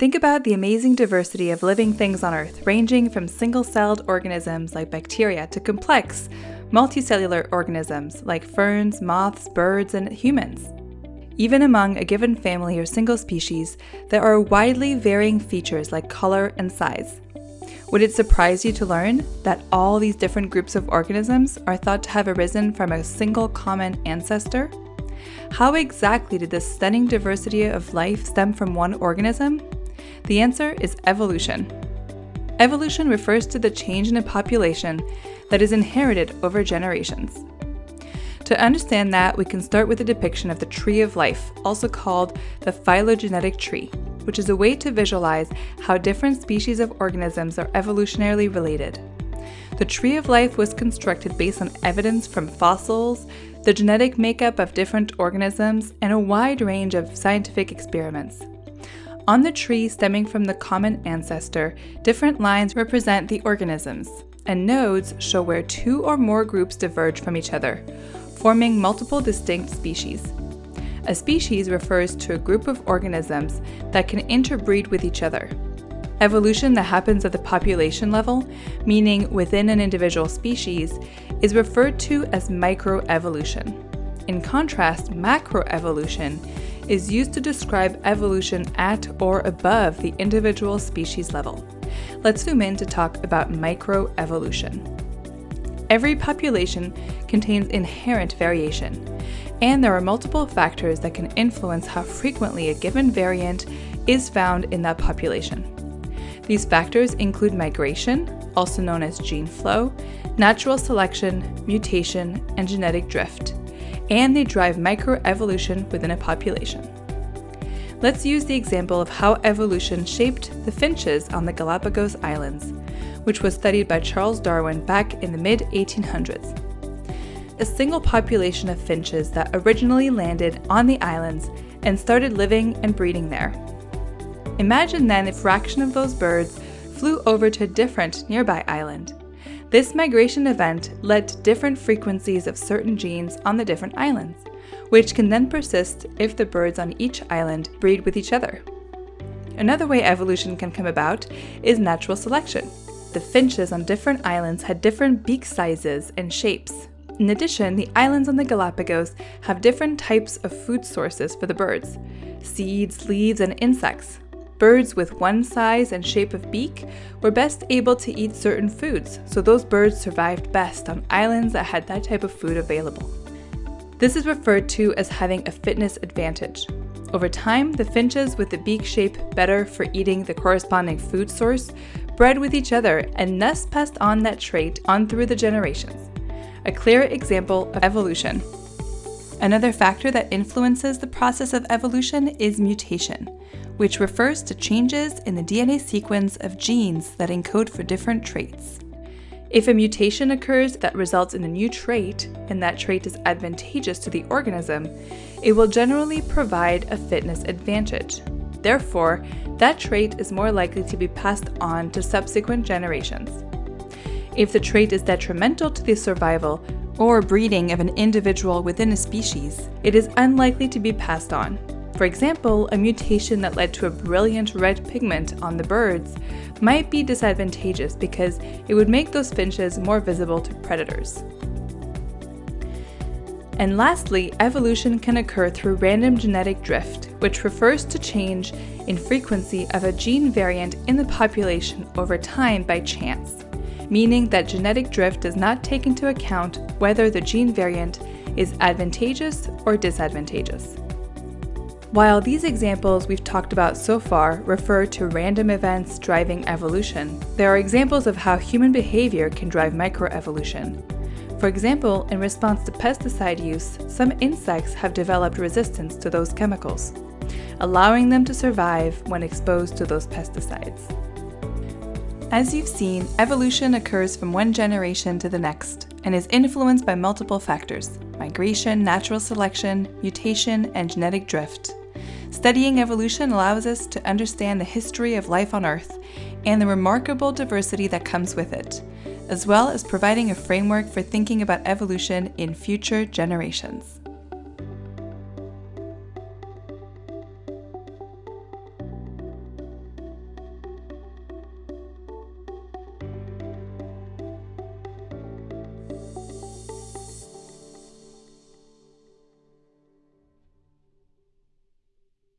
Think about the amazing diversity of living things on Earth, ranging from single celled organisms like bacteria to complex, multicellular organisms like ferns, moths, birds, and humans. Even among a given family or single species, there are widely varying features like color and size. Would it surprise you to learn that all these different groups of organisms are thought to have arisen from a single common ancestor? How exactly did this stunning diversity of life stem from one organism? The answer is evolution. Evolution refers to the change in a population that is inherited over generations. To understand that, we can start with a depiction of the tree of life, also called the phylogenetic tree, which is a way to visualize how different species of organisms are evolutionarily related. The tree of life was constructed based on evidence from fossils, the genetic makeup of different organisms, and a wide range of scientific experiments. On the tree stemming from the common ancestor, different lines represent the organisms, and nodes show where two or more groups diverge from each other, forming multiple distinct species. A species refers to a group of organisms that can interbreed with each other. Evolution that happens at the population level, meaning within an individual species, is referred to as microevolution. In contrast, macroevolution is used to describe evolution at or above the individual species level. Let's zoom in to talk about microevolution. Every population contains inherent variation, and there are multiple factors that can influence how frequently a given variant is found in that population. These factors include migration, also known as gene flow, natural selection, mutation, and genetic drift and they drive microevolution within a population. Let's use the example of how evolution shaped the finches on the Galapagos Islands, which was studied by Charles Darwin back in the mid 1800s. A single population of finches that originally landed on the islands and started living and breeding there. Imagine then a fraction of those birds flew over to a different nearby island. This migration event led to different frequencies of certain genes on the different islands, which can then persist if the birds on each island breed with each other. Another way evolution can come about is natural selection. The finches on different islands had different beak sizes and shapes. In addition, the islands on the Galapagos have different types of food sources for the birds seeds, leaves, and insects, Birds with one size and shape of beak were best able to eat certain foods, so those birds survived best on islands that had that type of food available. This is referred to as having a fitness advantage. Over time, the finches with the beak shape better for eating the corresponding food source bred with each other and thus passed on that trait on through the generations. A clear example of evolution. Another factor that influences the process of evolution is mutation which refers to changes in the DNA sequence of genes that encode for different traits. If a mutation occurs that results in a new trait, and that trait is advantageous to the organism, it will generally provide a fitness advantage. Therefore, that trait is more likely to be passed on to subsequent generations. If the trait is detrimental to the survival or breeding of an individual within a species, it is unlikely to be passed on. For example, a mutation that led to a brilliant red pigment on the birds might be disadvantageous because it would make those finches more visible to predators. And lastly, evolution can occur through random genetic drift, which refers to change in frequency of a gene variant in the population over time by chance, meaning that genetic drift does not take into account whether the gene variant is advantageous or disadvantageous. While these examples we've talked about so far refer to random events driving evolution, there are examples of how human behavior can drive microevolution. For example, in response to pesticide use, some insects have developed resistance to those chemicals, allowing them to survive when exposed to those pesticides. As you've seen, evolution occurs from one generation to the next and is influenced by multiple factors migration, natural selection, mutation, and genetic drift. Studying evolution allows us to understand the history of life on Earth and the remarkable diversity that comes with it, as well as providing a framework for thinking about evolution in future generations.